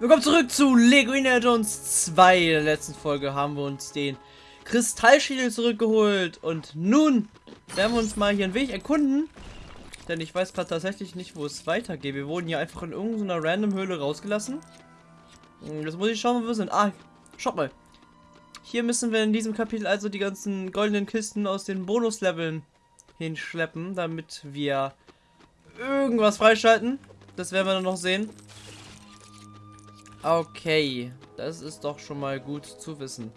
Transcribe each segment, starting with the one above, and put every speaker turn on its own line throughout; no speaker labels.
Willkommen zurück zu Lego Indiana Jones 2. In der letzten Folge haben wir uns den Kristallschädel zurückgeholt. Und nun werden wir uns mal hier einen Weg erkunden. Denn ich weiß gerade tatsächlich nicht, wo es weitergeht. Wir wurden hier einfach in irgendeiner random Höhle rausgelassen. Jetzt muss ich schauen, wo wir sind. Ah, schaut mal. Hier müssen wir in diesem Kapitel also die ganzen goldenen Kisten aus den Bonusleveln hinschleppen, damit wir irgendwas freischalten. Das werden wir dann noch sehen. Okay, das ist doch schon mal gut zu wissen.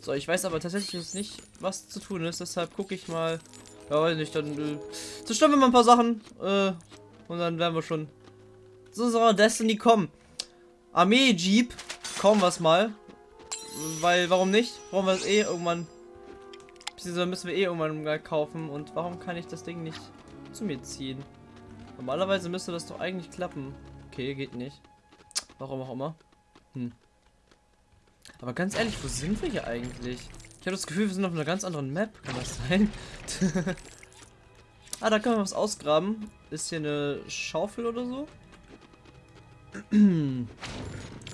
So, ich weiß aber tatsächlich jetzt nicht, was zu tun ist, deshalb gucke ich mal. Ja, weiß nicht, dann äh, zerstören wir mal ein paar Sachen. Äh, und dann werden wir schon zu unserer Destiny kommen. Armee-Jeep, kaum was mal. Weil, warum nicht? Brauchen wir es eh irgendwann. Beziehungsweise müssen wir eh irgendwann mal kaufen. Und warum kann ich das Ding nicht zu mir ziehen? Normalerweise müsste das doch eigentlich klappen. Okay, geht nicht. Warum auch immer. Hm. Aber ganz ehrlich, wo sind wir hier eigentlich? Ich habe das Gefühl, wir sind auf einer ganz anderen Map. Kann das sein? ah, da können wir was ausgraben. Ist hier eine Schaufel oder so? okay,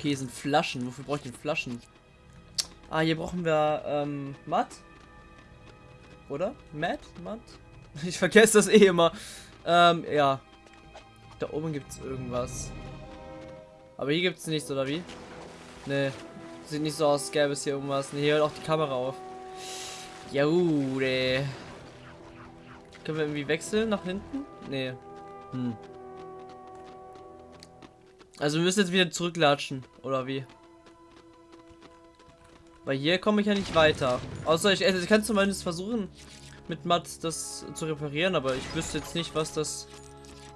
hier sind Flaschen. Wofür brauche ich denn Flaschen? Ah, hier brauchen wir ähm, Matt. Oder? Matt? Matt? Ich vergesse das eh immer. Ähm, ja. Da oben gibt es irgendwas. Aber hier gibt es nichts, oder wie? Ne. Sieht nicht so aus, gäbe es hier irgendwas. Ne, hier hört auch die Kamera auf. Jude. Können wir irgendwie wechseln nach hinten? Ne. Hm. Also wir müssen jetzt wieder zurücklatschen, oder wie? Weil hier komme ich ja nicht weiter. Außer ich, also ich kann zumindest versuchen, mit Matt das zu reparieren, aber ich wüsste jetzt nicht, was das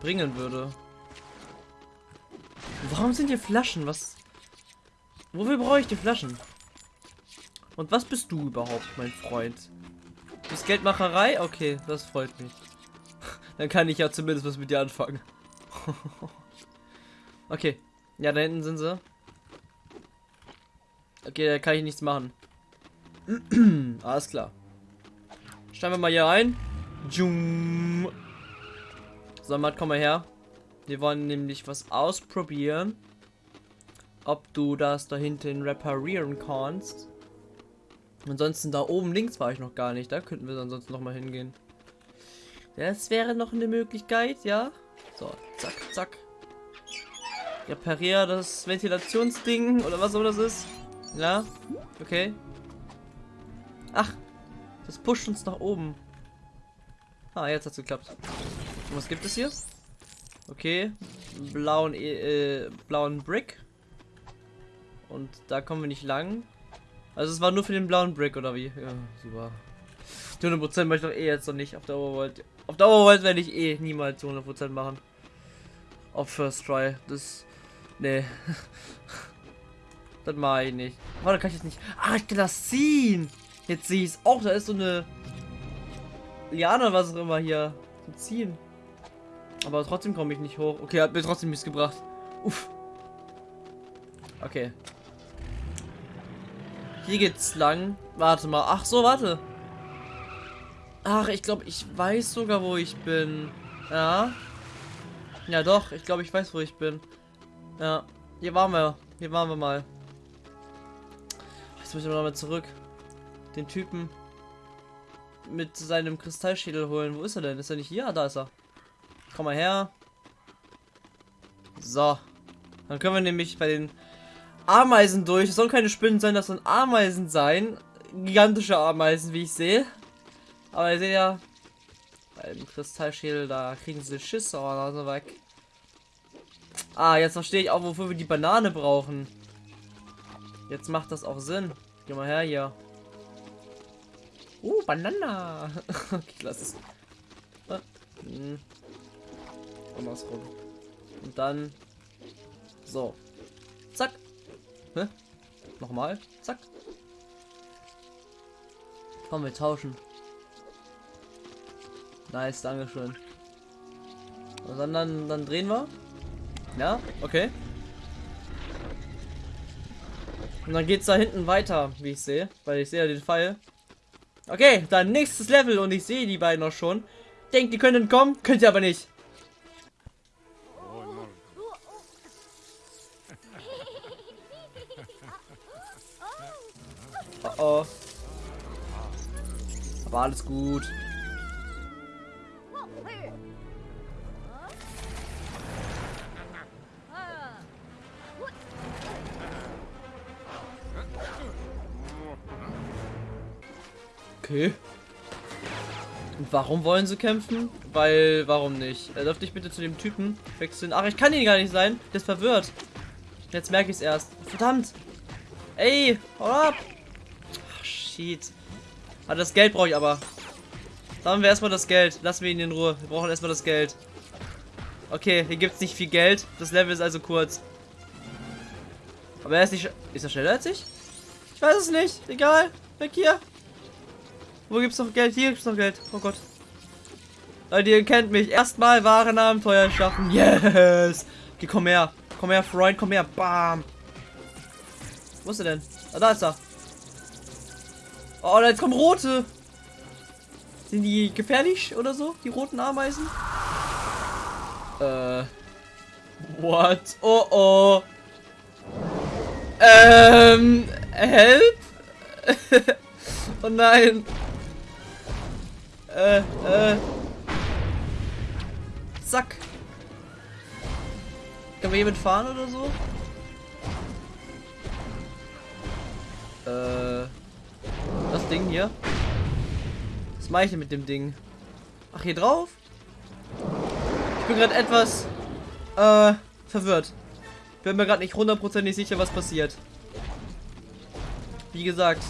bringen würde. Warum sind hier Flaschen? Was? Wofür brauche ich die Flaschen? Und was bist du überhaupt, mein Freund? Du bist Geldmacherei? Okay, das freut mich. Dann kann ich ja zumindest was mit dir anfangen. okay. Ja, da hinten sind sie. Okay, da kann ich nichts machen. Alles klar. Steigen wir mal hier ein. So, Matt, komm mal her. Wir wollen nämlich was ausprobieren. Ob du das da hinten reparieren kannst. Ansonsten da oben links war ich noch gar nicht. Da könnten wir ansonsten noch mal hingehen. Das wäre noch eine Möglichkeit, ja. So, zack, zack. Reparier das Ventilationsding oder was auch das ist. Ja, okay. Ach, das pusht uns nach oben. Ah, jetzt hat's geklappt. Und was gibt es hier? Okay. Blauen, äh, blauen Brick. Und da kommen wir nicht lang. Also es war nur für den blauen Brick, oder wie? Ja, super. 100% möchte ich doch eh jetzt noch nicht auf der Overworld. Auf der Overworld werde ich eh niemals zu 100% machen. Auf First Try. Das... Nee. das mache ich nicht. Oh, da kann ich jetzt nicht... Ah, ich kann das ziehen! Jetzt sehe ich es auch. Da ist so eine... Liane, was auch immer hier. Ziehen. Aber trotzdem komme ich nicht hoch. Okay, hat mir trotzdem nichts gebracht. Uff. Okay. Hier geht's lang. Warte mal. Ach so, warte. Ach, ich glaube, ich weiß sogar, wo ich bin. Ja. Ja, doch. Ich glaube, ich weiß, wo ich bin. Ja. Hier waren wir. Hier waren wir mal. Jetzt müssen wir nochmal zurück. Den Typen mit seinem Kristallschädel holen. Wo ist er denn? Ist er nicht hier? Ah, da ist er. Komm mal her. So. Dann können wir nämlich bei den Ameisen durch. Es sollen keine Spinnen sein, das sollen Ameisen sein. Gigantische Ameisen, wie ich sehe. Aber ihr seht ja, beim Kristallschädel, da kriegen sie Schisse und also weg. Ah, jetzt verstehe ich auch, wofür wir die Banane brauchen. Jetzt macht das auch Sinn. Geh mal her hier. Uh, Banana. okay, lass es. Hm andersrum. Und dann so. Zack. Hä? Nochmal. Zack. Komm, wir tauschen. Nice, Dankeschön. Und dann, dann, dann drehen wir. Ja, okay. Und dann geht's da hinten weiter, wie ich sehe. Weil ich sehe ja den Pfeil. Okay, dann nächstes Level und ich sehe die beiden noch schon. Denkt, die können kommen, könnt ihr aber nicht. Aber alles gut. Okay. Und warum wollen sie kämpfen? Weil, warum nicht? Er dürfte ich bitte zu dem Typen wechseln. Ach, ich kann ihn gar nicht sein. Der ist verwirrt. Jetzt merke ich es erst. Verdammt. Ey, hau ab. Shit. Ah, das Geld brauche ich aber. Sagen wir erstmal das Geld. Lassen wir ihn in Ruhe. Wir brauchen erstmal das Geld. Okay, hier gibt es nicht viel Geld. Das Level ist also kurz. Aber er ist nicht... Ist er schneller als ich? Ich weiß es nicht. Egal. Weg hier. Wo gibt's noch Geld? Hier gibt's noch Geld. Oh Gott. Leute, ihr kennt mich. Erstmal Warenabenteuer schaffen. Yes. Okay, komm her. Komm her, Freund. Komm her. Bam. Wo ist er denn? Ah, da ist er. Oh, jetzt kommen rote. Sind die gefährlich oder so? Die roten Ameisen? Äh. What? Oh oh. Ähm. Help? oh nein. Äh, äh. Zack. Können wir hier mitfahren oder so? Äh. Ding hier. Was mache ich denn mit dem Ding? Ach, hier drauf? Ich bin gerade etwas äh, verwirrt. Bin mir gerade nicht hundertprozentig sicher, was passiert. Wie gesagt,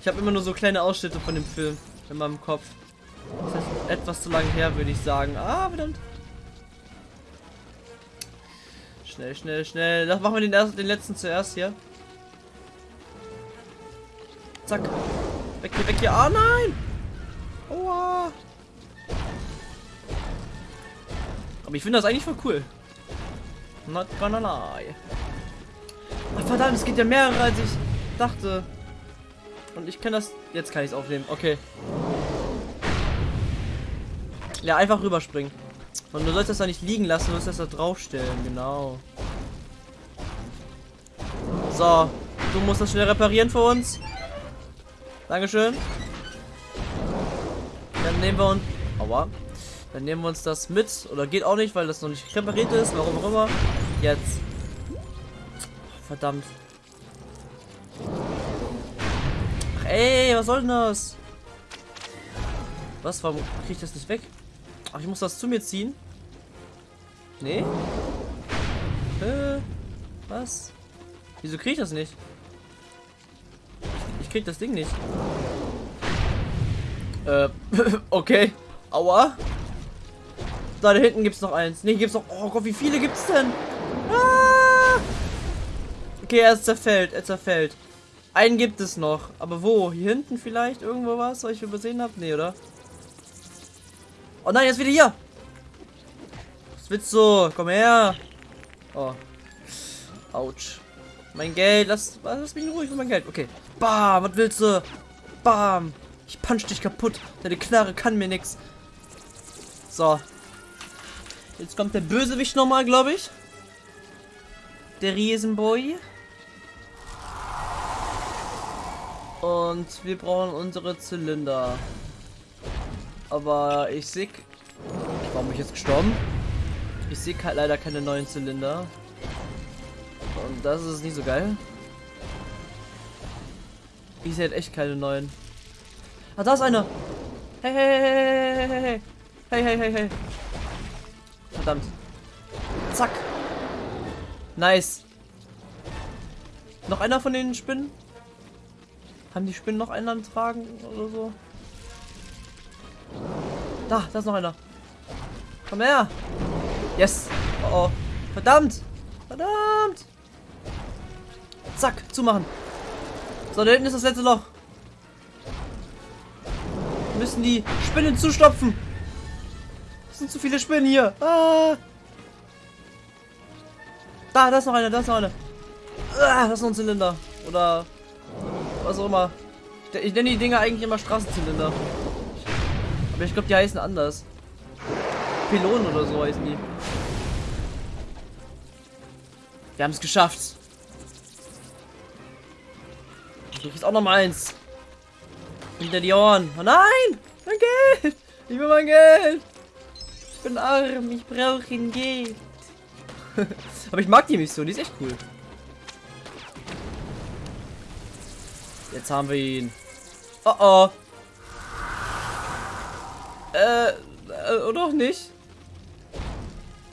ich habe immer nur so kleine Ausschnitte von dem Film in meinem Kopf. Das ist etwas zu lang her, würde ich sagen. Ah, verdammt. Schnell, schnell, schnell. Das machen wir den, ersten, den letzten zuerst hier. Zack. Weg hier, weg hier. Ah, nein! Aua. Aber ich finde das eigentlich voll cool. Not gonna lie. Ach, verdammt, es geht ja mehrere, als ich dachte. Und ich kann das... Jetzt kann ich es aufnehmen. Okay. Ja, einfach rüberspringen. Und du sollst das da nicht liegen lassen, du sollst das da draufstellen. Genau. So. Du musst das schnell reparieren für uns. Dankeschön. Dann nehmen wir uns... Aua. Dann nehmen wir uns das mit. Oder geht auch nicht, weil das noch nicht repariert ist. Warum auch immer. Jetzt. Verdammt. Ach ey, was soll denn das? Was? Warum kriege ich das nicht weg? Ach, ich muss das zu mir ziehen? Nee? Äh, was? Wieso kriege ich das nicht? Krieg das Ding nicht. Äh, okay. Aua. Da, da hinten gibt es noch eins. Ne, gibt es noch. Oh Gott, wie viele gibt es denn? Ah! Okay, er zerfällt. Er zerfällt. Einen gibt es noch. Aber wo? Hier hinten vielleicht? Irgendwo was, was ich übersehen habe? Nee, oder? Oh nein, jetzt wieder hier. Was willst du? Komm her. Oh. Autsch. Mein Geld. Lass, lass mich ruhig für mein Geld. Okay. Bam. Was willst du? Bam. Ich punch dich kaputt. Deine Knarre kann mir nichts. So. Jetzt kommt der Bösewicht nochmal, glaube ich. Der Riesenboy. Und wir brauchen unsere Zylinder. Aber ich sehe... Warum bin ich jetzt gestorben? Ich sehe leider keine neuen Zylinder. Und das ist nicht so geil. Ich sehe echt keine neuen. Ah, da ist einer. Hey, hey, hey, hey, hey, hey, hey, hey, hey. Verdammt. Zack. Nice. Noch einer von den Spinnen? Haben die Spinnen noch einen tragen oder so? Da, da ist noch einer. Komm her. Yes. Oh, oh. Verdammt. Verdammt. Zack, zumachen. So, da hinten ist das letzte Loch müssen die Spinnen zustopfen. Es sind zu viele Spinnen hier. Ah. Da, da ist noch eine, da ist noch eine. Ah, das ist noch ein Zylinder. Oder was auch immer. Ich, ich nenne die Dinger eigentlich immer Straßenzylinder. Aber ich glaube, die heißen anders. Pylonen oder so heißen die. Wir haben es geschafft. Du kriegst auch noch mal eins. Hinter die Ohren. Oh nein! Mein Geld! Ich will mein Geld! Ich bin arm, ich brauche ein Geld. Aber ich mag die Mission, die ist echt cool. Jetzt haben wir ihn. Oh oh. Äh, äh oder auch nicht?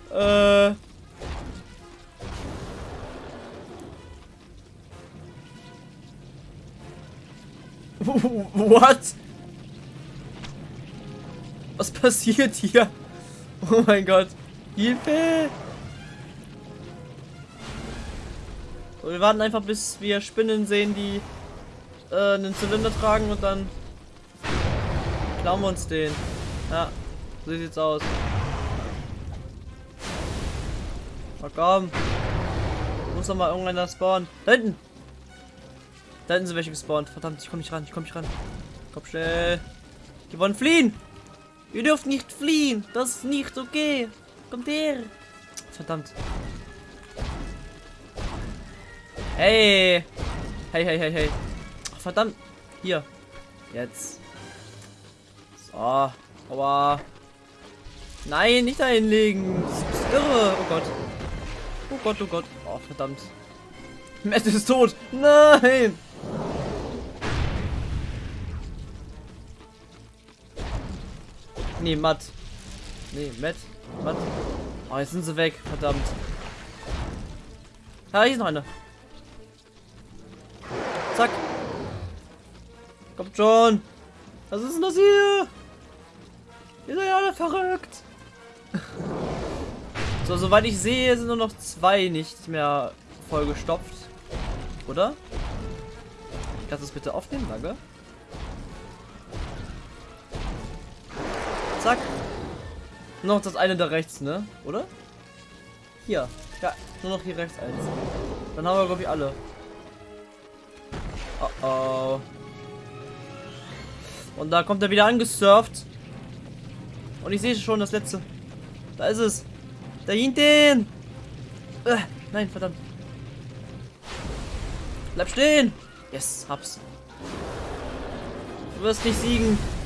Äh. What? Was passiert hier? Oh mein Gott. Hilfe! So, wir warten einfach, bis wir Spinnen sehen, die äh, einen Zylinder tragen und dann klauen wir uns den. Ja, so sieht's aus. Oh komm. Muss doch mal irgendeiner spawnen. Da hinten! Da sind welche gespawnt. Verdammt, ich komme nicht ran, ich komme nicht ran. Komm schnell. Die wollen fliehen! Ihr dürft nicht fliehen! Das ist nicht okay! Kommt her! Verdammt. Hey! Hey, hey, hey, hey. Verdammt. Hier. Jetzt. So. Aber. Nein, nicht da hinlegen. Das ist irre. Oh Gott. Oh Gott, oh Gott. Oh, verdammt. Matt ist tot. Nein! Nee, Matt. Nee, Matt. Matt. Oh, jetzt sind sie weg. Verdammt. Ja, hier ist noch eine. Zack. Kommt schon. Was ist denn das hier? Ihr seid ja alle verrückt. so, soweit ich sehe, sind nur noch zwei nicht mehr vollgestopft. Oder? Kannst du es bitte aufnehmen, danke? Zack. Noch das eine da rechts, ne? Oder? Hier. Ja, nur noch hier rechts eins. Dann haben wir, glaube ich, alle. Oh oh. Und da kommt er wieder angesurft. Und ich sehe schon das letzte. Da ist es. Da hinten. Äh, nein, verdammt. Bleib stehen. Yes, hab's. Du wirst nicht siegen.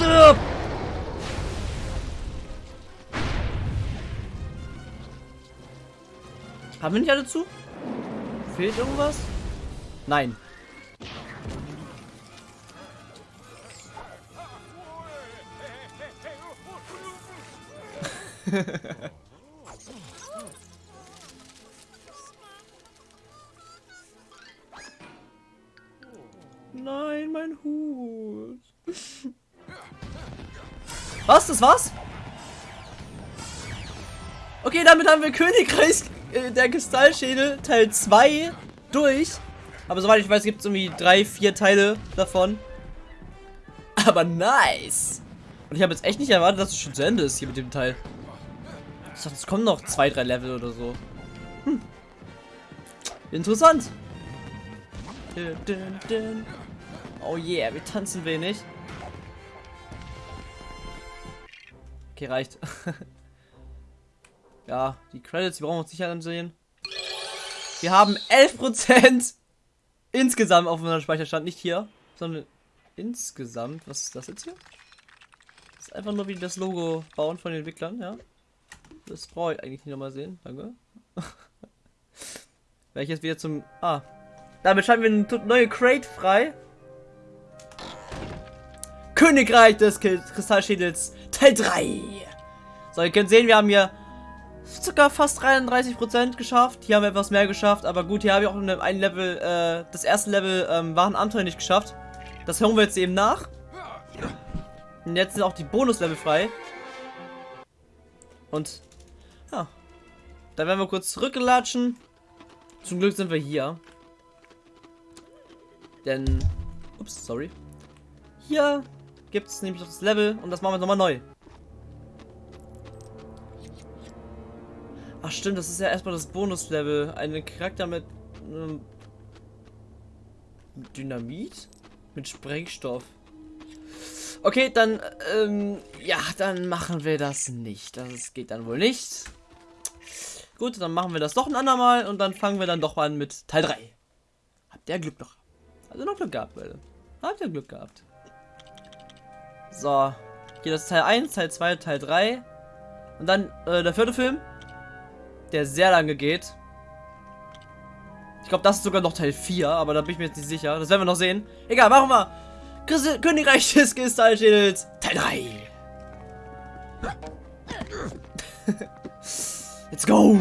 Stirb! Haben wir nicht alle zu? Fehlt irgendwas? Nein. Nein, mein Hut. Was? Das war's? Okay, damit haben wir Königreich äh, der Kristallschädel Teil 2 durch. Aber soweit ich weiß, gibt es irgendwie drei, vier Teile davon. Aber nice. Und ich habe jetzt echt nicht erwartet, dass es schon zu Ende ist hier mit dem Teil. Ich dachte, es kommen noch zwei, drei Level oder so. Hm. Interessant. Oh yeah, wir tanzen wenig. Okay, reicht. ja, die Credits, die brauchen wir uns nicht ansehen. Wir haben 11% insgesamt auf unserem Speicherstand. Nicht hier, sondern insgesamt. Was ist das jetzt hier? Das ist einfach nur wie das Logo bauen von den Entwicklern, ja. Das brauche ich eigentlich nicht nochmal sehen. Danke. Jetzt wieder zum... Ah. Damit schalten wir eine neue Crate frei. Königreich des Kristallschädels Teil 3. So, ihr könnt sehen, wir haben hier circa fast 33% geschafft. Hier haben wir etwas mehr geschafft, aber gut, hier habe ich auch ein Level, äh, das erste Level ähm, waren Abenteuer nicht geschafft. Das hören wir jetzt eben nach. Und jetzt sind auch die Bonuslevel frei. Und, ja. Dann werden wir kurz zurückgelatschen. Zum Glück sind wir hier. Denn, ups, sorry. Hier gibt es nämlich noch das Level und das machen wir nochmal neu. Ach stimmt, das ist ja erstmal das Bonuslevel. Ein Charakter mit ähm, Dynamit? Mit Sprengstoff. Okay, dann, ähm, ja, dann machen wir das nicht. Das geht dann wohl nicht. Gut, dann machen wir das doch ein andermal und dann fangen wir dann doch mal an mit Teil 3. Habt Der Glück noch. Also noch Glück gehabt, Leute. Habt ihr Glück gehabt. So. Hier das Teil 1, Teil 2, Teil 3. Und dann äh, der vierte Film. Der sehr lange geht. Ich glaube, das ist sogar noch Teil 4, aber da bin ich mir jetzt nicht sicher. Das werden wir noch sehen. Egal, machen wir. Königreich des Kristallschädels, Teil 3. Let's go!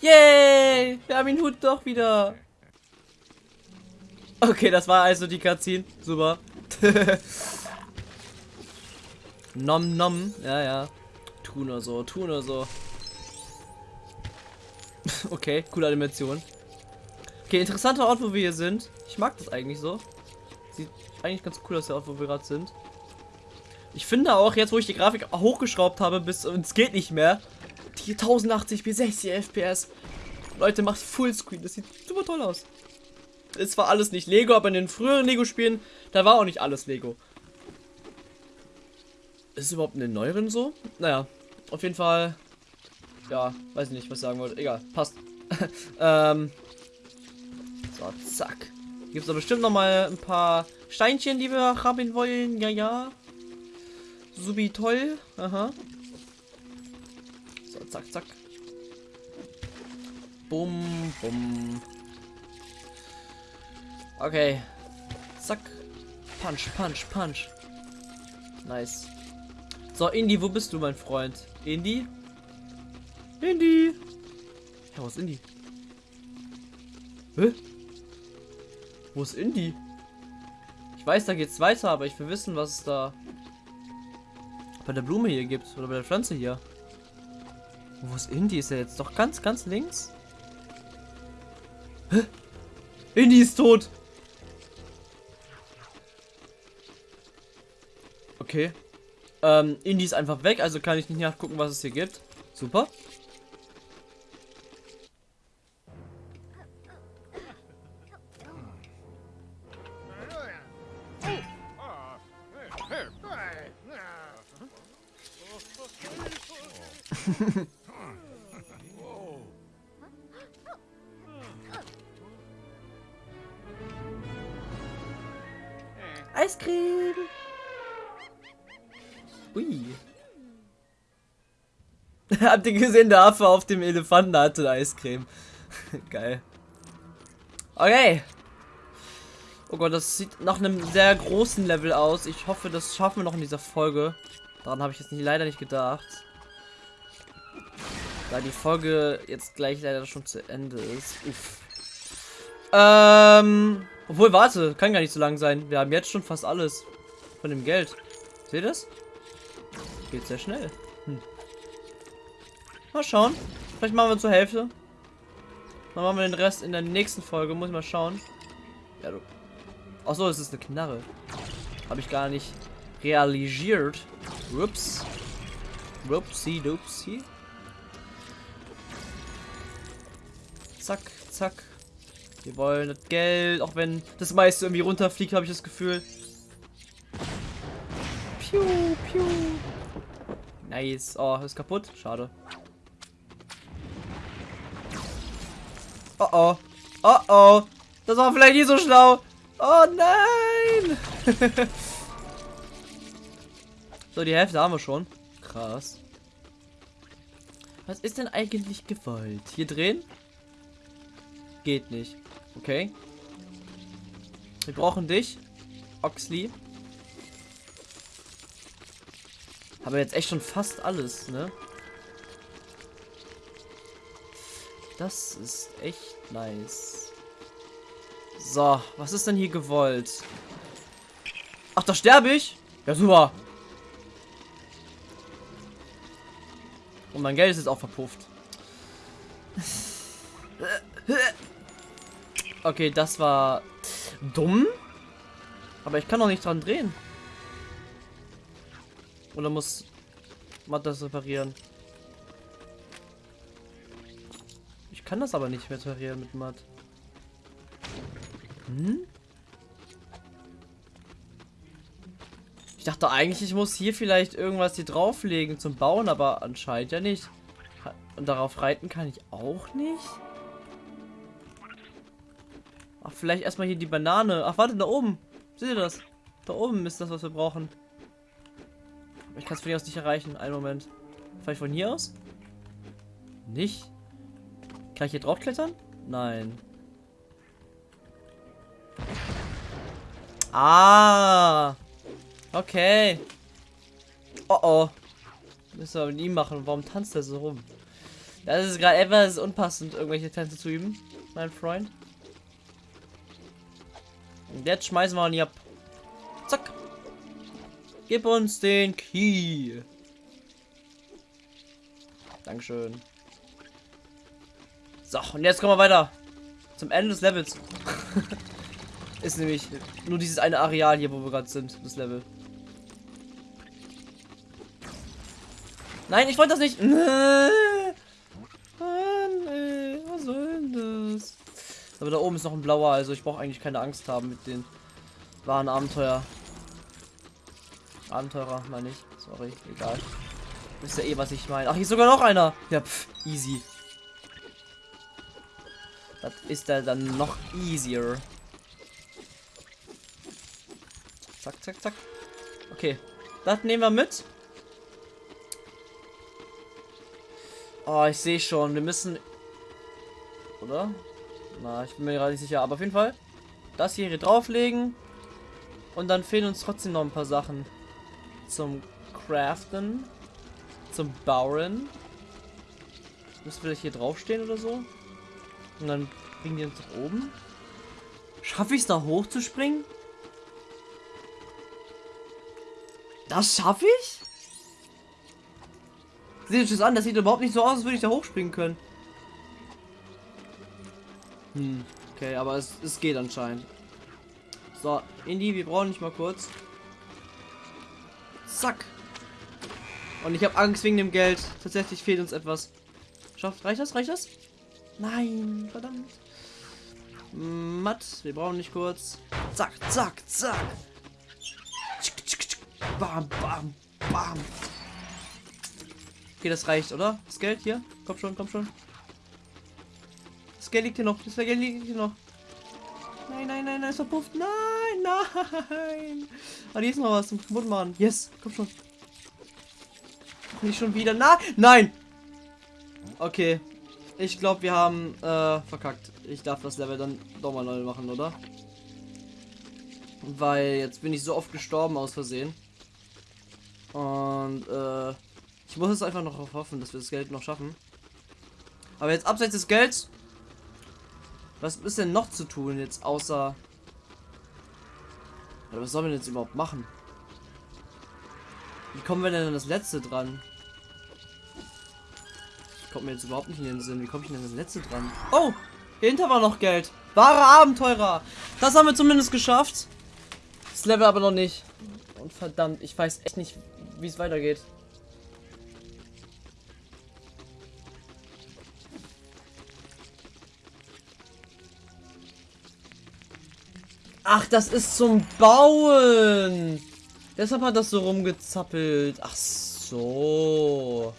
Yay! Wir haben ihn Hut doch wieder. Okay, das war also die Cutscene. Super. nom nom. Ja, ja. Tu nur so, tu nur so. okay, coole Animation. Okay, interessanter Ort, wo wir hier sind. Ich mag das eigentlich so. Sieht eigentlich ganz cool aus, der Ort, wo wir gerade sind. Ich finde auch, jetzt wo ich die Grafik hochgeschraubt habe, bis es geht nicht mehr, die 1080 bis 60 FPS. Leute, macht Fullscreen. Das sieht super toll aus. Es war alles nicht Lego, aber in den früheren Lego-Spielen, da war auch nicht alles Lego. Ist es überhaupt in den neueren so? Naja, auf jeden Fall. Ja, weiß nicht, was ich sagen wollte. Egal, passt. ähm. So, zack. Gibt es da bestimmt noch mal ein paar Steinchen, die wir haben wollen. Ja, ja. Subi toll. Aha. So, zack, zack. Bum, bum. Okay. Zack. Punch, punch, punch. Nice. So, Indy, wo bist du, mein Freund? Indy? Indy! Ja, wo ist Indy? Hä? Wo ist Indy? Ich weiß, da geht's weiter, aber ich will wissen, was es da bei der Blume hier gibt. Oder bei der Pflanze hier. Wo ist Indy? Ist er jetzt doch ganz, ganz links? Hä? Indy ist tot! Okay. Ähm, Indy ist einfach weg, also kann ich nicht nachgucken, was es hier gibt. Super. Ui. Habt ihr gesehen, der Affe auf dem Elefanten hatte Eiscreme. Geil. Okay. Oh Gott, das sieht nach einem sehr großen Level aus. Ich hoffe, das schaffen wir noch in dieser Folge. Daran habe ich jetzt nicht, leider nicht gedacht. Da die Folge jetzt gleich leider schon zu Ende ist. Uff. Ähm, obwohl, warte, kann gar nicht so lang sein. Wir haben jetzt schon fast alles von dem Geld. Seht ihr das? Geht sehr schnell. Hm. Mal schauen. Vielleicht machen wir zur Hälfte. Dann machen wir den Rest in der nächsten Folge. Muss ich mal schauen. Ja, du. Achso, es ist eine Knarre. Habe ich gar nicht realisiert. Ups. Whoopsie doopsie. Zack, zack. Wir wollen das Geld, auch wenn das meiste irgendwie runterfliegt, habe ich das Gefühl. Piu, piu. Nice. Oh, ist kaputt. Schade. Oh oh. Oh oh. Das war vielleicht nicht so schlau. Oh nein. so, die Hälfte haben wir schon. Krass. Was ist denn eigentlich gewollt? Hier drehen? Geht nicht. Okay. Wir brauchen dich. Oxley. Aber jetzt echt schon fast alles, ne? Das ist echt nice. So, was ist denn hier gewollt? Ach, da sterbe ich? Ja, super. Und mein Geld ist jetzt auch verpufft. Okay, das war dumm. Aber ich kann doch nicht dran drehen. Oder muss man das reparieren? Ich kann das aber nicht Material mit Matt. Hm? Ich dachte eigentlich, ich muss hier vielleicht irgendwas hier drauflegen zum Bauen, aber anscheinend ja nicht. Und darauf reiten kann ich auch nicht. Ach, vielleicht erstmal hier die Banane. Ach, warte, da oben. Seht ihr das? Da oben ist das, was wir brauchen. Ich kann es von hier aus nicht erreichen. Einen Moment. Vielleicht von hier aus? Nicht? Kann ich hier drauf klettern? Nein. Ah. Okay. Oh oh. Müssen wir mit ihm machen. Warum tanzt er so rum? Das ist gerade etwas unpassend, irgendwelche Tänze zu üben, mein Freund. Und jetzt schmeißen wir ihn ab. Zack. Gib uns den Key. Dankeschön. So, und jetzt kommen wir weiter. Zum Ende des Levels. Ist nämlich nur dieses eine Areal hier, wo wir gerade sind, das Level. Nein, ich wollte das nicht. was soll das? Aber da oben ist noch ein blauer, also ich brauche eigentlich keine Angst haben mit den wahren Abenteuer. Abenteurer, meine ich. Sorry, egal. Wisst ja eh, was ich meine. Ach, hier ist sogar noch einer. Ja, pff, easy. Das ist da dann noch easier. Zack, zack, zack. Okay. Das nehmen wir mit. Oh, ich sehe schon. Wir müssen... Oder? Na, ich bin mir gerade nicht sicher. Aber auf jeden Fall. Das hier drauflegen. Und dann fehlen uns trotzdem noch ein paar Sachen. Zum Craften. Zum Bauen. Müssen wir hier draufstehen oder so? Und dann bringen die uns nach oben. Schaffe ich es da hoch zu springen? Das schaffe ich? Seht euch das an, das sieht überhaupt nicht so aus, als würde ich da hochspringen können. Hm, okay, aber es, es geht anscheinend. So, Indy, wir brauchen nicht mal kurz. Zack. Und ich habe Angst wegen dem Geld. Tatsächlich fehlt uns etwas. Schafft, reicht das? Reicht das? Nein, verdammt. Matt, wir brauchen nicht kurz. Zack, zack, zack. Bam, bam, bam. Okay, das reicht, oder? Das Geld hier? Komm schon, komm schon. Das Geld liegt hier noch. Das Geld liegt hier noch. Nein, nein, nein, nein, ist verpufft. Nein, nein. Ah, hier ist noch was zum kaputt machen. Yes, komm schon. Nicht schon wieder. Nein, nein. Okay. Ich glaube, wir haben äh, verkackt. Ich darf das Level dann doch mal neu machen, oder? Weil jetzt bin ich so oft gestorben aus Versehen. Und äh, ich muss es einfach noch hoffen, dass wir das Geld noch schaffen. Aber jetzt abseits des Gelds. Was ist denn noch zu tun jetzt außer... Oder was sollen wir jetzt überhaupt machen? Wie kommen wir denn an das letzte dran? Kommt mir jetzt überhaupt nicht in den Sinn. Wie komme ich denn an das letzte dran? Oh! Hinter war noch Geld. Wahre Abenteurer. Das haben wir zumindest geschafft. Das Level aber noch nicht. Und verdammt, ich weiß echt nicht, wie es weitergeht. Ach, das ist zum Bauen. Deshalb hat das so rumgezappelt. Ach so.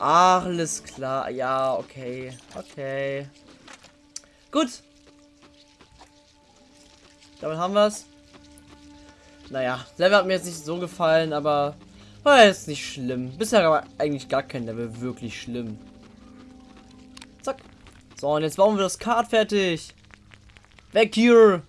Alles klar. Ja, okay. Okay. Gut. Damit haben wir es. Naja, Level hat mir jetzt nicht so gefallen, aber war jetzt nicht schlimm. Bisher aber eigentlich gar kein Level wirklich schlimm. Zack. So, und jetzt bauen wir das Kart fertig. Weg hier.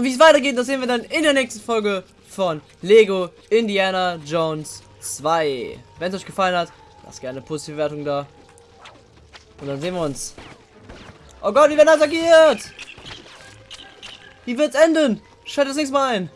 Und wie es weitergeht, das sehen wir dann in der nächsten Folge von Lego Indiana Jones 2. Wenn es euch gefallen hat, lasst gerne eine positive Wertung da. Und dann sehen wir uns. Oh Gott, wie werden attackiert! Wie wird's enden? Schaltet das nächste Mal ein.